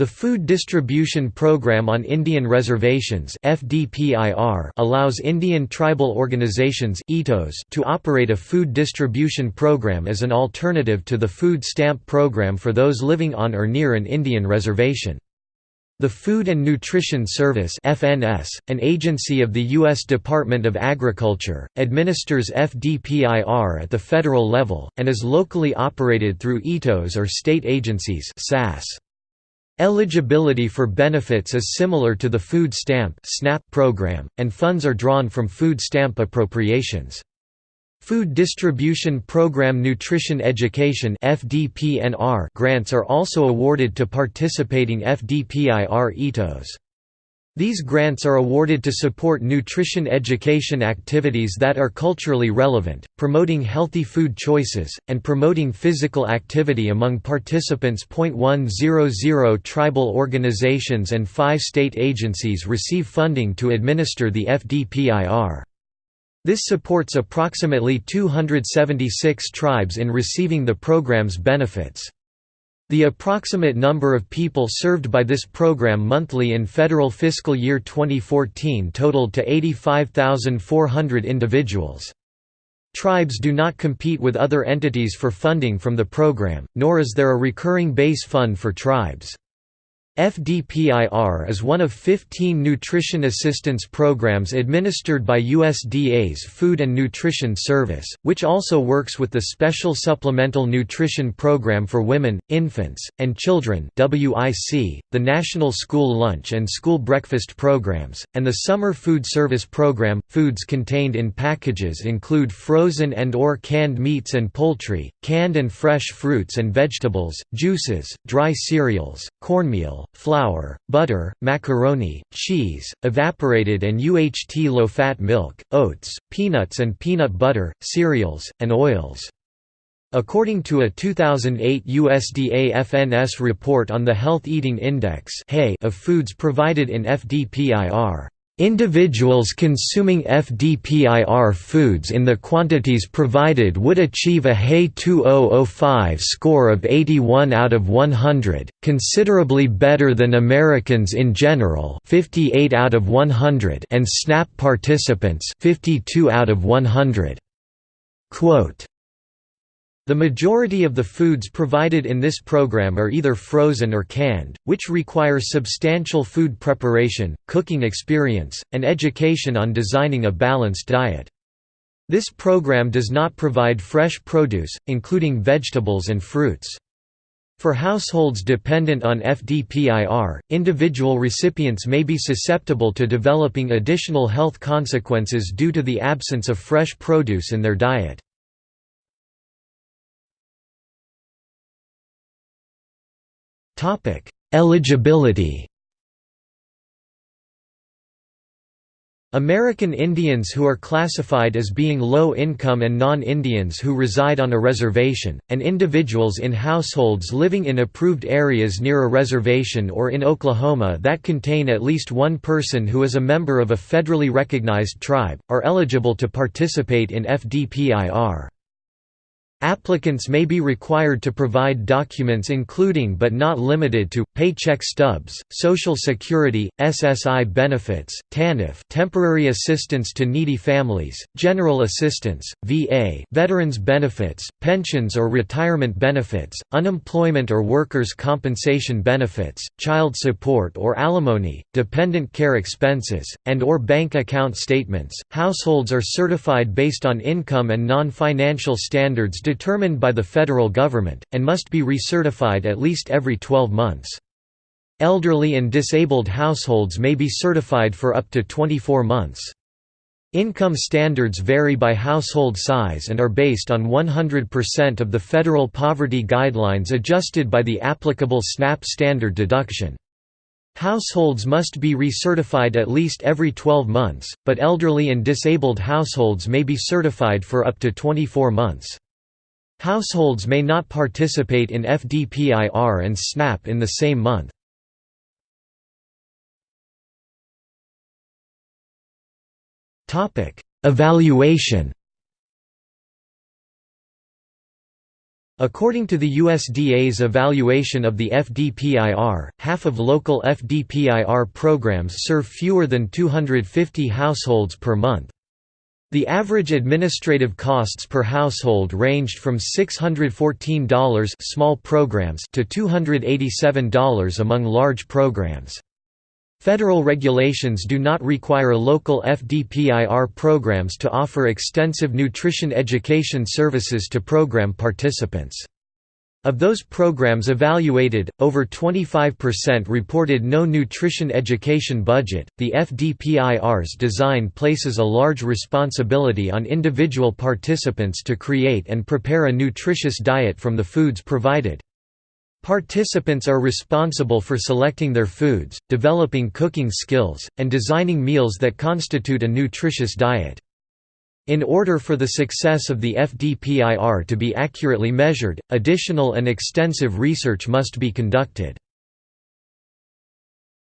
The Food Distribution Program on Indian Reservations allows Indian tribal organizations to operate a food distribution program as an alternative to the food stamp program for those living on or near an Indian reservation. The Food and Nutrition Service FNS, an agency of the U.S. Department of Agriculture, administers FDPIR at the federal level, and is locally operated through ETOs or state agencies SAS. Eligibility for benefits is similar to the Food Stamp SNAP program, and funds are drawn from food stamp appropriations. Food Distribution Program Nutrition Education grants are also awarded to participating FDPIR EATOs. These grants are awarded to support nutrition education activities that are culturally relevant, promoting healthy food choices, and promoting physical activity among participants. 100 Tribal organizations and five state agencies receive funding to administer the FDPIR. This supports approximately 276 tribes in receiving the program's benefits. The approximate number of people served by this program monthly in federal fiscal year 2014 totaled to 85,400 individuals. Tribes do not compete with other entities for funding from the program, nor is there a recurring base fund for tribes. FDPIR is one of 15 nutrition assistance programs administered by USDA's Food and Nutrition Service, which also works with the Special Supplemental Nutrition Program for Women, Infants, and Children the National School Lunch and School Breakfast Programs, and the Summer Food Service Program. Foods contained in packages include frozen and or canned meats and poultry, canned and fresh fruits and vegetables, juices, dry cereals, cornmeal, flour, butter, macaroni, cheese, evaporated and UHT low-fat milk, oats, peanuts and peanut butter, cereals, and oils. According to a 2008 USDA FNS report on the Health Eating Index of foods provided in FDPIR, Individuals consuming FDPIR foods in the quantities provided would achieve a HAE 2005 score of 81 out of 100, considerably better than Americans in general 58 out of 100 and SNAP participants 52 out of 100. Quote, the majority of the foods provided in this program are either frozen or canned, which requires substantial food preparation, cooking experience, and education on designing a balanced diet. This program does not provide fresh produce, including vegetables and fruits. For households dependent on FDPIR, individual recipients may be susceptible to developing additional health consequences due to the absence of fresh produce in their diet. Eligibility American Indians who are classified as being low income and non-Indians who reside on a reservation, and individuals in households living in approved areas near a reservation or in Oklahoma that contain at least one person who is a member of a federally recognized tribe, are eligible to participate in FDPIR. Applicants may be required to provide documents including but not limited to, paycheck stubs, Social Security, SSI benefits, TANF temporary assistance to needy families, general assistance, VA veterans benefits, pensions or retirement benefits, unemployment or workers' compensation benefits, child support or alimony, dependent care expenses, and or bank account statements. Households are certified based on income and non-financial standards determined by the federal government, and must be recertified at least every 12 months. Elderly and disabled households may be certified for up to 24 months. Income standards vary by household size and are based on 100% of the federal poverty guidelines adjusted by the applicable SNAP standard deduction. Households must be recertified at least every 12 months, but elderly and disabled households may be certified for up to 24 months. Households may not participate in FDPIR and SNAP in the same month. Evaluation According to the USDA's evaluation of the FDPIR, half of local FDPIR programs serve fewer than 250 households per month. The average administrative costs per household ranged from $614 small programs to $287 among large programs. Federal regulations do not require local FDPIR programs to offer extensive nutrition education services to program participants. Of those programs evaluated, over 25% reported no nutrition education budget. The FDPIR's design places a large responsibility on individual participants to create and prepare a nutritious diet from the foods provided. Participants are responsible for selecting their foods, developing cooking skills, and designing meals that constitute a nutritious diet. In order for the success of the FDPIR to be accurately measured, additional and extensive research must be conducted.